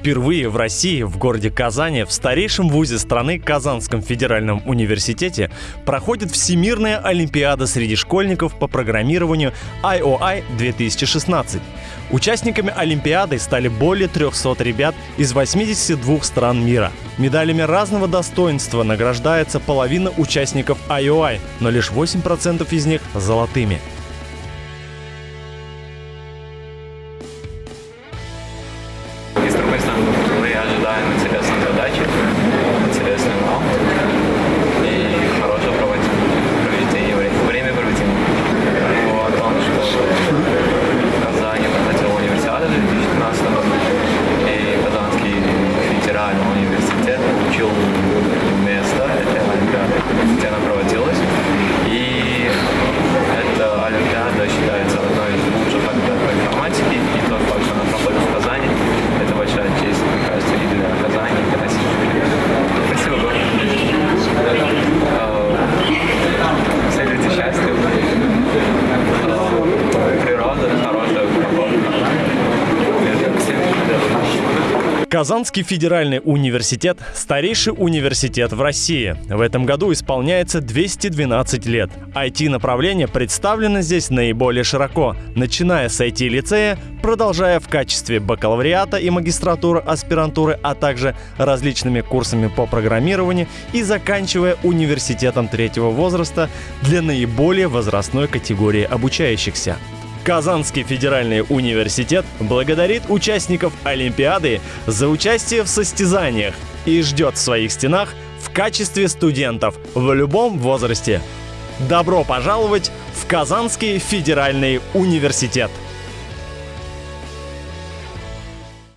Впервые в России, в городе Казани, в старейшем вузе страны Казанском федеральном университете проходит Всемирная Олимпиада среди школьников по программированию IOI 2016. Участниками Олимпиады стали более 300 ребят из 82 стран мира. Медалями разного достоинства награждается половина участников IOI, но лишь 8% из них золотыми. Федеральный университет получил место Казанский федеральный университет – старейший университет в России. В этом году исполняется 212 лет. IT-направление представлено здесь наиболее широко, начиная с IT-лицея, продолжая в качестве бакалавриата и магистратуры, аспирантуры, а также различными курсами по программированию и заканчивая университетом третьего возраста для наиболее возрастной категории обучающихся. Казанский федеральный университет благодарит участников Олимпиады за участие в состязаниях и ждет в своих стенах в качестве студентов в любом возрасте. Добро пожаловать в Казанский федеральный университет!